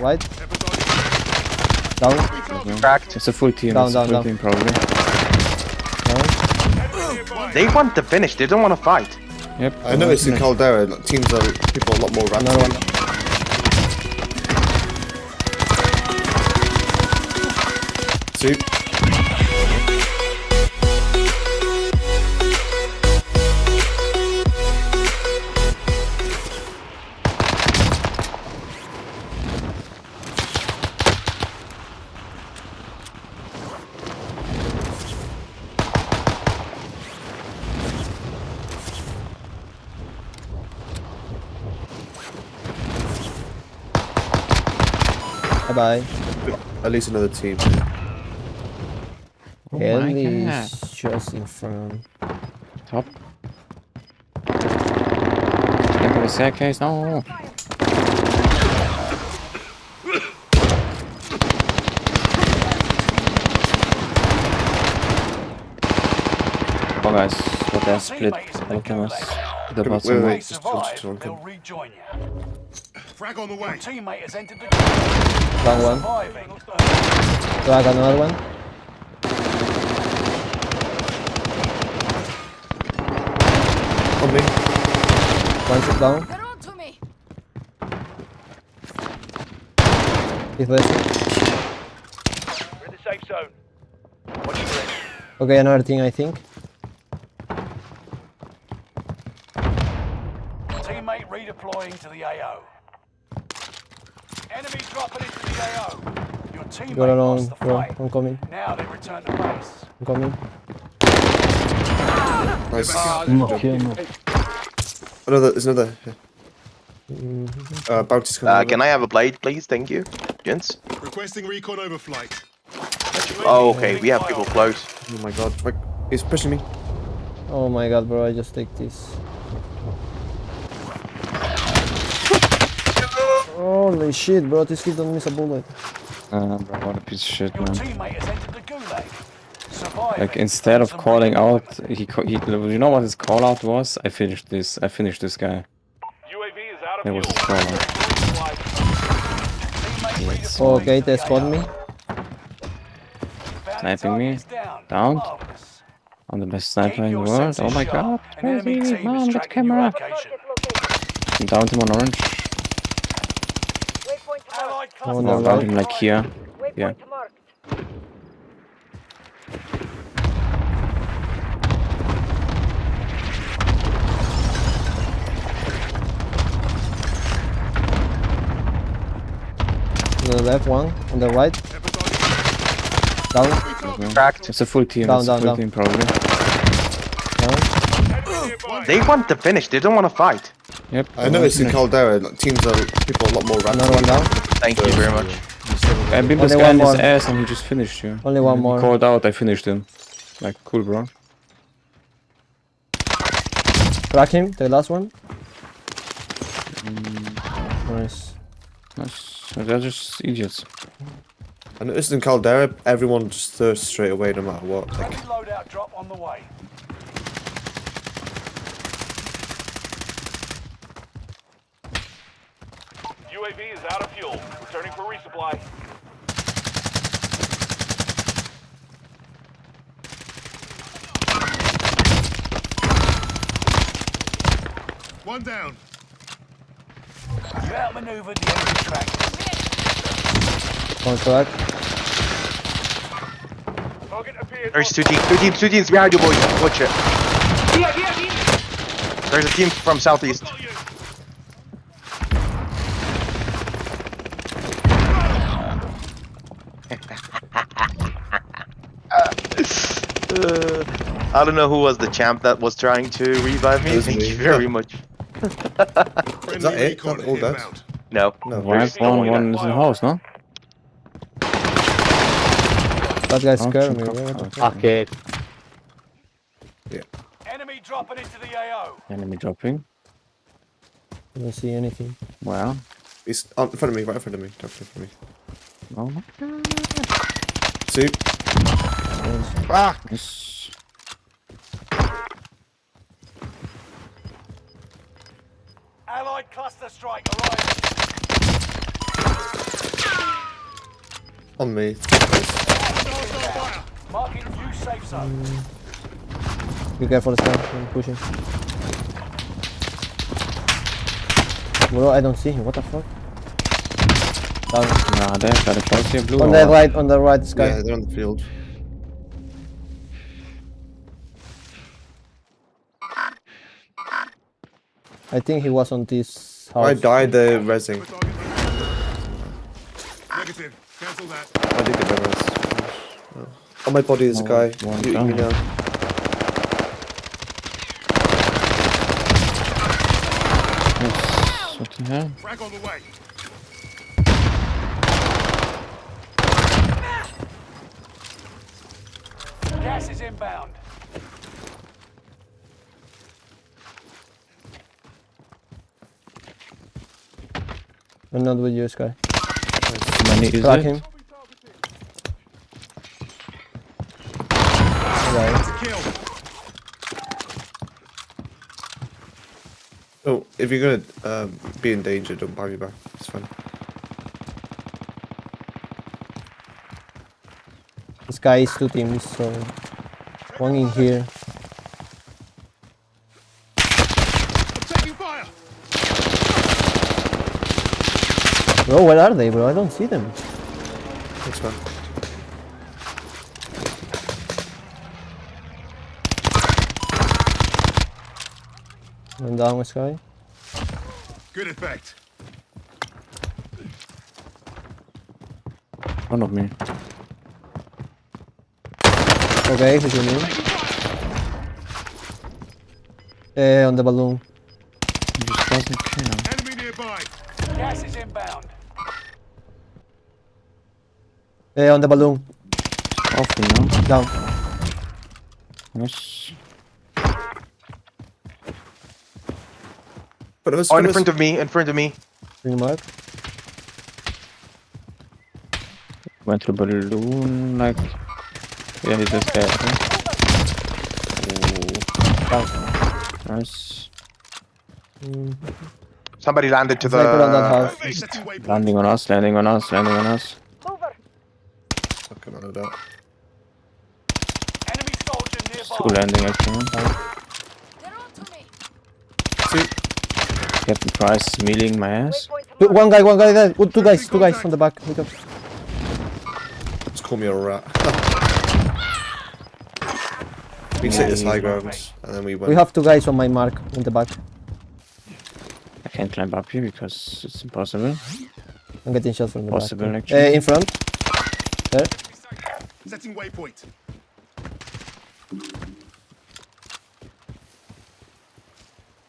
Right. Down. Cracked. It's a full team. Down, it's down, a full down. team probably. Down. They want to finish. They don't want to fight. Yep. I noticed in Caldera, like, teams are people are a lot more Another rapid. one. See, Bye bye. at least another team. Oh my Ellie God. is just in front. Top. Can't the staircase. No. Oh guys, what they split Alchemist. The bottom. wait, one. wait, just, just, just one. they'll rejoin you. Frag on the way. Teammate has entered the game. Down one. Surviving. Drag another one. On me. One shot down. They're on to me. He's left. We're in the safe zone. Watch your head. Okay, another thing I think. Teammate redeploying to the AO. Enemy dropping into the AO. Your teammate Go along, lost the bro. fight. I'm coming. Now they return to base. I'm coming. Nice. Mm, Another, there's another. Uh, bounty's coming. Uh, can I have a blade, please? Thank you, gents. Requesting recon overflight. Oh, okay. We have people close. Oh my god, like, he's pushing me. Oh my god, bro, I just take this. Holy shit, bro, this kid don't miss a bullet. Uh, bro, what a piece of shit, man. teammate has entered the gulag. Surviving. Like instead of calling out, he, he you know what his call out was? I finished this. I finished this guy. UAV is out of That was his call out. Teammate Yes. Okay, they the spot me. Sniping me. down. Down. I'm the best sniper in the world. Oh my god, crazy, team man, is with camera. I'm down him on orange. Waypoint marked. Allied Oh, cluster no, him like here. Yeah. the left one, on the right. Down, Cracked. It's a full team. Down, it's down, a full down. team probably. down. They want to finish. They don't want to fight. Yep. I noticed in Caldera, teams are people are a lot more random. Another one down. Thank you very much. I beat this Only guy one in his ass and he just finished you. Only one He more. called out, I finished him. Like, cool, bro. Crack him, the last one. Mm. Nice. Nice. They're just idiots. I noticed in Caldera, everyone just thirsts straight away no matter what. Like, Friendly loadout drop on the way. UAV is out of fuel. Returning for resupply. One down. You outmaneuvered the enemy track. One crack. Target appeared. There's two teams. Two teams. Two teams behind you, boys. Watch it. There's a team from southeast. Uh, I don't know who was the champ that was trying to revive me. Thank me. you very much. Is that it? recon That all that? No. no. Why There's one, no way one that- is in the house, no? That guy's Oh, scared me. fuck. bro. What the Okay. Enemy dropping into the AO. Enemy dropping. I don't see anything. Well, He's in front of me, right in front of me. Don't in front of me. Oh my See? goodness. Allied cluster strike arriving. On me. Marking new safe zone. Be careful, this guy. I'm pushing. Bro, I don't see him. What the fuck? Down. Nah, there, got a close here, blue. On or the right, on the right, this guy. Yeah, they're on the field. I think he was on this house. I died the resing. Negative. Cancel that. I did get the res. On my body there's a Oh, guy. one You, down. you know. Yes, What the hell? Frag on the way. Gas is inbound. I'm not with you, Sky. Many is Track it? him. Right. Oh, if you're gonna um, be in danger, don't buy me back. It's fine. This guy is two teams, so one in here. I'm taking fire. Bro, where are they, bro? I don't see them. Thanks, man. One down, Sky. Good effect. One of me. Okay, he's in me. Eh, on the balloon. He just doesn't care. Enemy nearby. Gas is inbound. Eh, on the balloon. Off me now. Down. Yes. But it Oh, in front of me, in front of me. Green mark. Went through balloon like. Yeah, he's just there. huh? Down. Oh, nice. Mm, Somebody landed to the Sniper on that house. east. Setting waypoint. Landing on us, landing on us, landing on us. Fucking I don't. Enemy soldier Two landing actually. See, Captain Price is mealing my ass. Two- One guy, one guy there. Oh, Two guys, two guys on the back. Wake up. just call me a rat. we take this high ground, and then we went. We have two guys on my mark in the back. I can't climb up here because it's impossible. I'm getting shots from the Possible, back. actually. Eh, in front. There. Setting waypoint.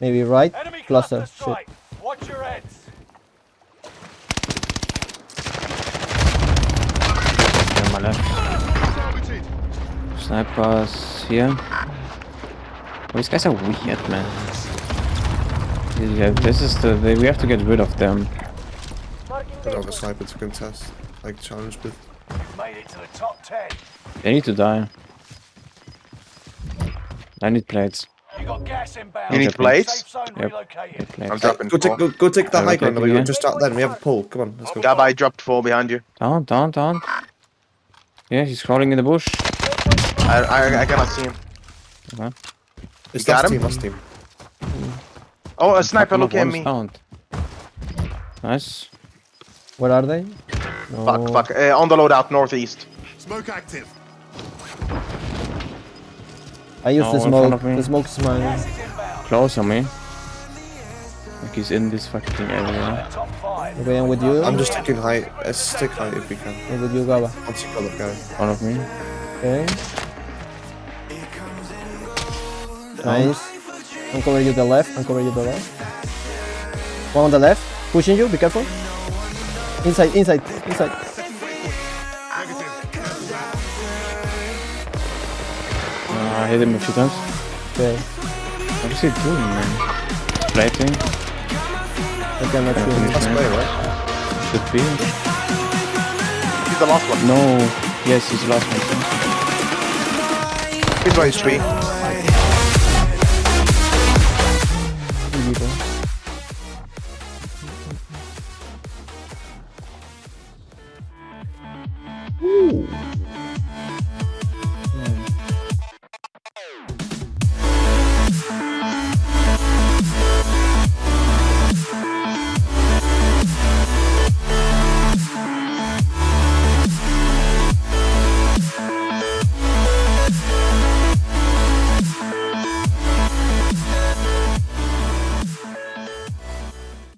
Maybe right. Enemy Cluster. cluster Shit. Watch your heads. On my left. Targeted. Snipers here. Oh, these guys are weird, man. Yeah, this is the. They, we have to get rid of them. I don't have sniper to contest, like challenge with. Made it to the top 10. They need to die. I need plates. You got gas inbound. You need Okay, plates? Safe Yep. plates. I'm dropping Go take, four. go, go take the we high ground. We're just out then. We have a pull. Come on, let's go. Gab, I dropped four behind you. Oh, down, down, down. Yeah, he's crawling in the bush. I, I, I cannot see him. It's got him? team, last team. Oh, a sniper Couple looking at me. down. Nice. Where are they? No. Fuck, fuck. Uh, on the loadout, northeast. Smoke active. I use No, the smoke. of me. The smoke is mine. Gas is. Close on me. Like he's in this fucking area. Okay, I'm with you. I'm just taking height. Let's stick height if we can. I'm with you, Gaba. Once you got that guy. One of me. Okay. Nice. I'm covering you the left. I'm covering you the left. One on the left. Pushing you. Be careful. Inside, inside, inside. Uh, I hit him a few times. Okay. What is he doing, man? Plating? I cannot see him. Last play, right? Should be. He's the last one. No. Yes, he's the last one. He's by his